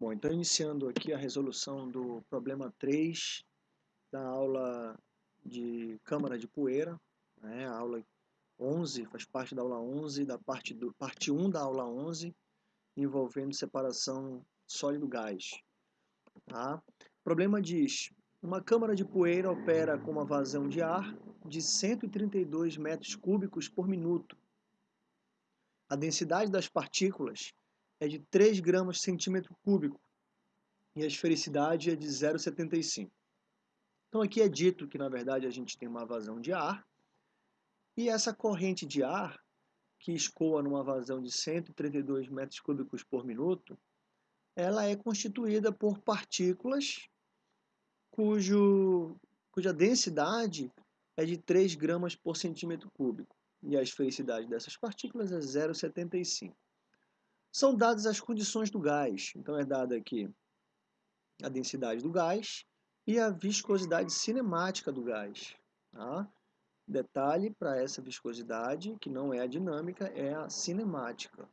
Bom, então iniciando aqui a resolução do problema 3 da aula de câmara de poeira, né, a aula 11, faz parte da aula 11, da parte, do, parte 1 da aula 11, envolvendo separação sólido-gás. Tá? O problema diz, uma câmara de poeira opera com uma vazão de ar de 132 metros cúbicos por minuto. A densidade das partículas é de 3 gramas centímetro cúbico e a esfericidade é de 0,75. Então aqui é dito que na verdade a gente tem uma vazão de ar e essa corrente de ar que escoa numa vazão de 132 metros cúbicos por minuto, ela é constituída por partículas cujo, cuja densidade é de 3 gramas por centímetro cúbico e a esfericidade dessas partículas é 0,75 são dadas as condições do gás. Então é dada aqui a densidade do gás e a viscosidade cinemática do gás. Tá? Detalhe para essa viscosidade, que não é a dinâmica, é a cinemática.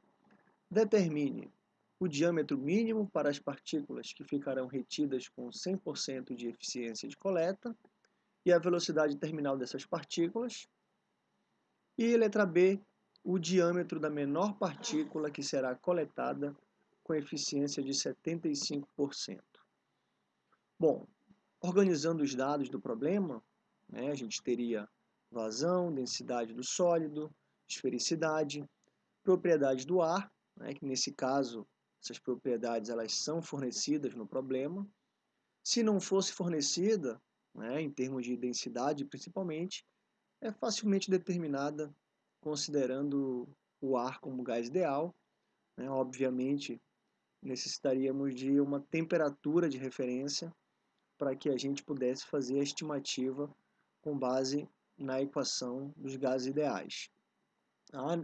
Determine o diâmetro mínimo para as partículas que ficarão retidas com 100% de eficiência de coleta e a velocidade terminal dessas partículas. E letra B, o diâmetro da menor partícula que será coletada com eficiência de 75%. Bom, organizando os dados do problema, né, a gente teria vazão, densidade do sólido, esfericidade, propriedades do ar, né, que nesse caso essas propriedades elas são fornecidas no problema. Se não fosse fornecida, né, em termos de densidade principalmente, é facilmente determinada considerando o ar como gás ideal, né, obviamente necessitaríamos de uma temperatura de referência para que a gente pudesse fazer a estimativa com base na equação dos gases ideais. Ah,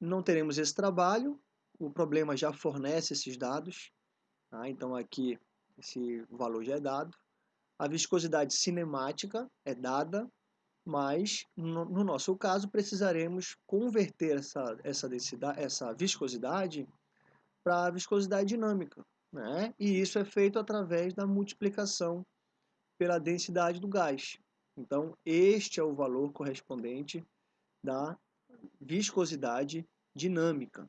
não teremos esse trabalho, o problema já fornece esses dados, tá? então aqui esse valor já é dado. A viscosidade cinemática é dada, mas no, no, nosso caso precisaremos converter essa, essa, densidade, essa viscosidade para a viscosidade dinâmica. Né? E isso é feito através da multiplicação pela densidade do gás. Então, este é o valor correspondente da viscosidade dinâmica.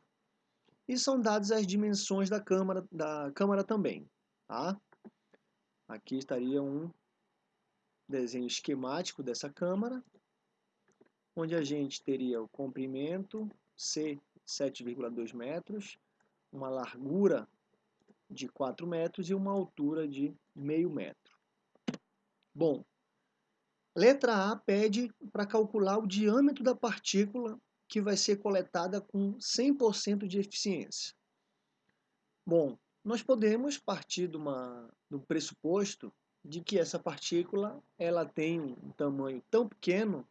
E são dadas as dimensões da câmara, da câmara também. Tá? Aqui estaria um desenho esquemático dessa câmara, onde a gente teria o comprimento C 7,2 metros, uma largura de 4 metros e uma altura de meio metro. Bom, letra A pede para calcular o diâmetro da partícula que vai ser coletada com 100% de eficiência. Bom, nós podemos partir de, uma, um pressuposto de que essa partícula ela tem um tamanho tão pequeno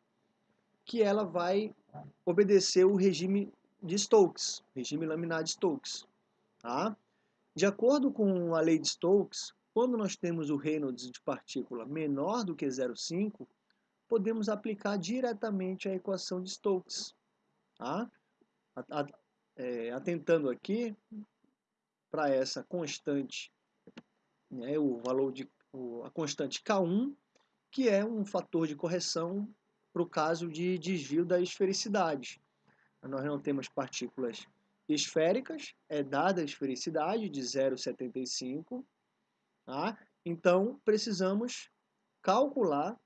que ela vai obedecer o regime de Stokes, regime laminar de Stokes. Tá? De acordo com a lei de Stokes, quando nós temos o Reynolds de partícula menor do que 0,5, podemos aplicar diretamente a equação de Stokes. Tá? É, atentando aqui para essa constante, né, o valor de a constante K1, que é um fator de correção para o caso de desvio da esfericidade. Nós não temos partículas esféricas, é dada a esfericidade de 0,75, tá? então precisamos calcular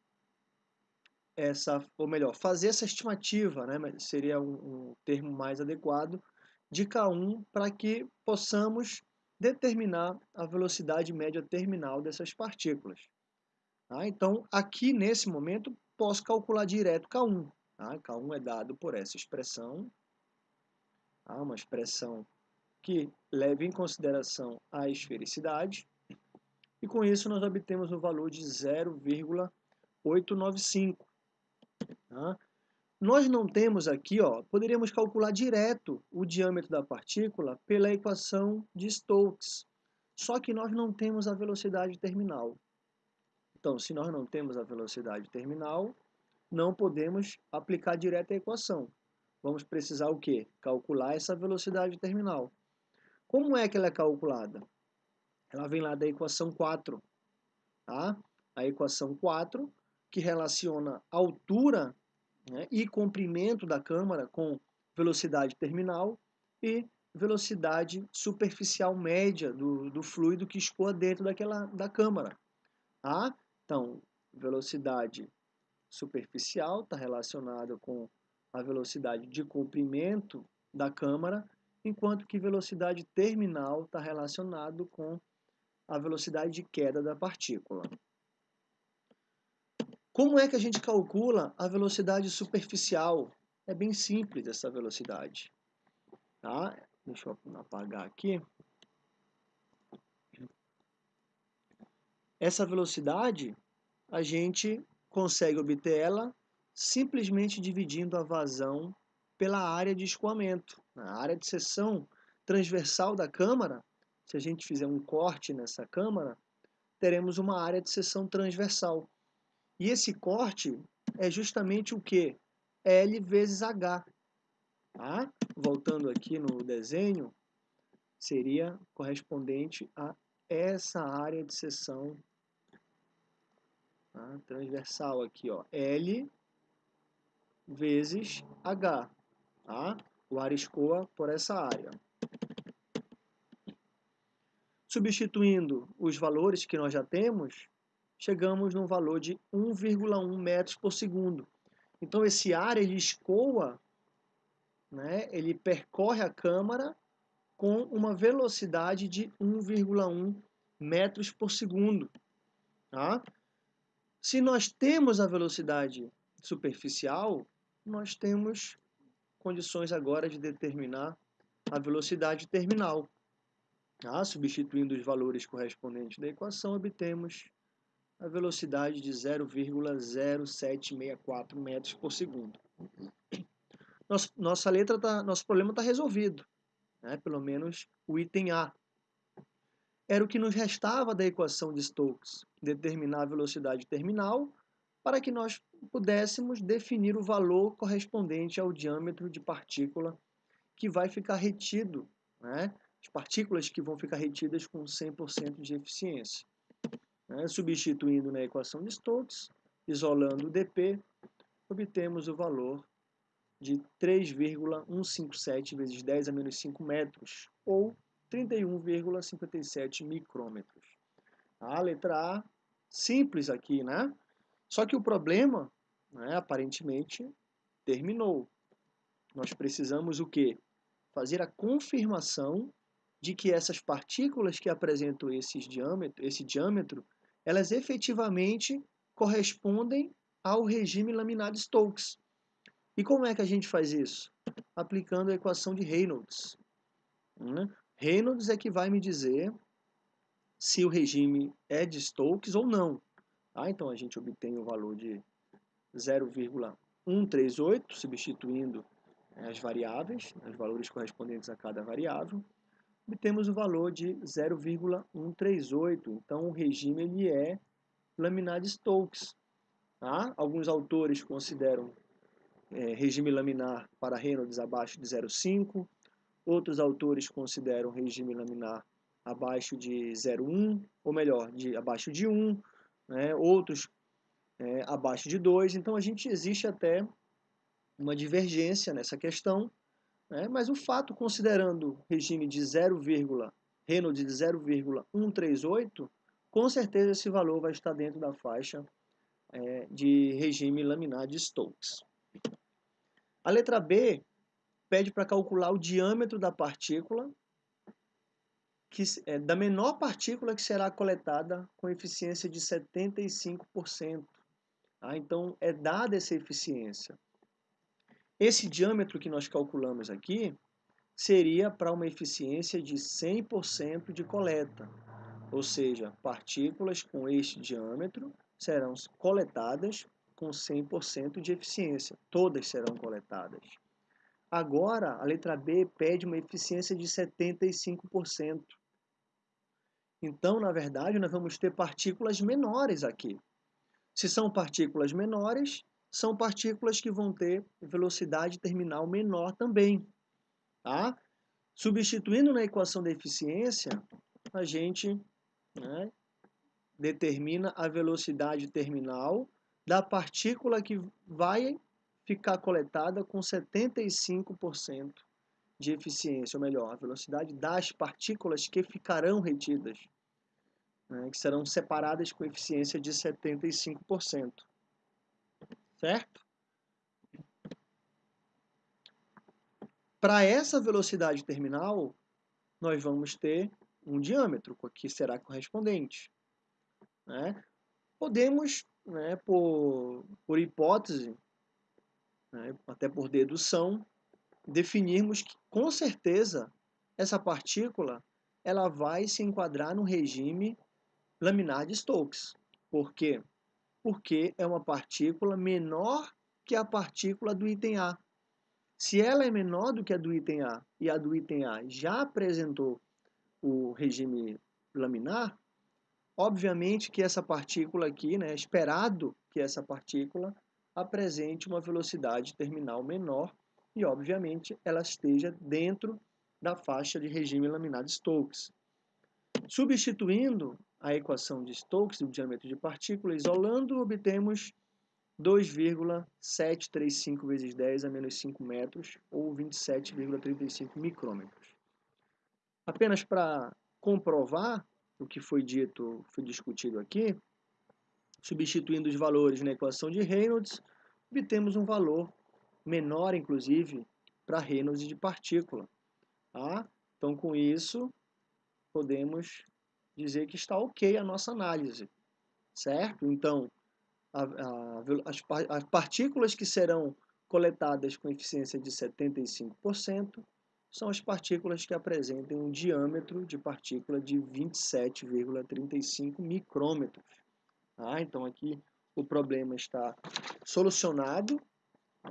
essa, ou melhor, fazer essa estimativa, né? seria um, um termo mais adequado, de K1 para que possamos determinar a velocidade média terminal dessas partículas. Tá? Então, aqui nesse momento, posso calcular direto K1. Tá? K1 é dado por essa expressão, tá? uma expressão que leva em consideração a esfericidade, e com isso nós obtemos o valor de 0,895. Tá? Nós não temos aqui, ó, poderíamos calcular direto o diâmetro da partícula pela equação de Stokes. Só que nós não temos a velocidade terminal. Então, se nós não temos a velocidade terminal, não podemos aplicar direto a equação. Vamos precisar o quê? Calcular essa velocidade terminal. Como é que ela é calculada? ela vem lá da equação 4. Tá? A equação 4, que relaciona altura né, e comprimento da câmara com velocidade terminal e velocidade superficial média do, do fluido que escoa dentro daquela, da câmara. Tá? Então, velocidade superficial está relacionada com a velocidade de comprimento da câmara, enquanto que velocidade terminal está relacionado com a velocidade de queda da partícula. Como é que a gente calcula a velocidade superficial? É bem simples essa velocidade. Tá? Deixa eu apagar aqui. Essa velocidade, a gente consegue obter ela simplesmente dividindo a vazão pela área de escoamento. A área de seção transversal da câmara, se a gente fizer um corte nessa câmara, teremos uma área de seção transversal. E esse corte é justamente o que? L vezes H. Tá? Voltando aqui no desenho, seria correspondente a essa área de seção tá? transversal aqui, ó, L vezes H. Tá? O ar escoa por essa área. Substituindo os valores que nós já temos, chegamos num valor de 1,1 metros por segundo. Então esse ar ele escoa, né, ele percorre a câmara com uma velocidade de 1,1 metros por segundo. Tá? Se nós temos a velocidade superficial, nós temos condições agora de determinar a velocidade terminal. Ah, substituindo os valores correspondentes da equação, obtemos a velocidade de 0,0764 metros por segundo. Nossa, letra tá, nosso problema está resolvido, né? pelo menos o item A. Era o que nos restava da equação de Stokes, determinar a velocidade terminal para que nós pudéssemos definir o valor correspondente ao diâmetro de partícula que vai ficar retido, né? as partículas que vão ficar retidas com 100% de eficiência. Né? Substituindo na equação de Stokes, isolando o dp, obtemos o valor de 3,157 vezes 10 a menos 5 metros, ou 31,57 micrômetros. A letra A, simples aqui, né? Só que o problema, né, aparentemente, terminou. Nós precisamos o quê? Fazer a confirmação de que essas partículas que apresentam esse diâmetro, esse diâmetro, elas efetivamente correspondem ao regime laminar de Stokes. E como é que a gente faz isso? Aplicando a equação de Reynolds. Né? Reynolds é que vai me dizer se o regime é de Stokes ou não. Ah, então a gente obtém o valor de 0,138, substituindo eh, as variáveis, os valores correspondentes a cada variável. Obtemos o valor de 0,138. Então o regime ele é laminar de Stokes. Tá? Alguns autores consideram é, regime laminar para Reynolds abaixo de 0,5. Outros autores consideram regime laminar abaixo de 0,1, ou melhor, de abaixo de 1 né, outros é, abaixo de 2. Então, a gente existe até uma divergência nessa questão, né, mas o fato, considerando regime de 0, Reynolds de 0,138, com certeza esse valor vai estar dentro da faixa é, de regime laminar de Stokes. A letra B pede para calcular o diâmetro da partícula que, é, da menor partícula que será coletada com eficiência de 75%. Tá? Então, é dada essa eficiência. Esse diâmetro que nós calculamos aqui seria para uma eficiência de 100% de coleta, ou seja, partículas com este diâmetro serão coletadas com 100% de eficiência, todas serão coletadas. Agora, a letra B pede uma eficiência de 75%. Então, na verdade, nós vamos ter partículas menores aqui. Se são partículas menores, são partículas que vão ter velocidade terminal menor também. Tá? Substituindo na equação da eficiência, a gente né, determina a velocidade terminal da partícula que vai ficar coletada com 75% de eficiência, ou melhor, a velocidade das partículas que ficarão retidas, né, que serão separadas com eficiência de 75%. Certo? Para essa velocidade terminal, nós vamos ter um diâmetro, que será correspondente. Né? Podemos, né, por, por hipótese, né, até por dedução, definirmos que, com certeza, essa partícula ela vai se enquadrar no regime laminar de Stokes. Por quê? Porque é uma partícula menor que a partícula do item A. Se ela é menor do que a do item A e a do item A já apresentou o regime laminar, obviamente que essa partícula aqui, né, é esperado que essa partícula apresente uma velocidade terminal menor e, obviamente, ela esteja dentro da faixa de regime laminar de Stokes. Substituindo a equação de Stokes, do diâmetro de partícula, isolando, obtemos 2,735 vezes 10 a menos 5 metros, ou 27,35 micrômetros. Apenas para comprovar o que foi dito, foi discutido aqui, substituindo os valores na equação de Reynolds, obtemos um valor menor, inclusive, para Reynolds de partícula. Tá? Então, com isso, podemos dizer que está ok a nossa análise, certo? Então, a, a, as, as partículas que serão coletadas com eficiência de 75% são as partículas que apresentem um diâmetro de partícula de 27,35 micrômetros. Ah, então aqui o problema está solucionado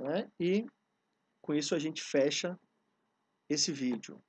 né? e com isso a gente fecha esse vídeo.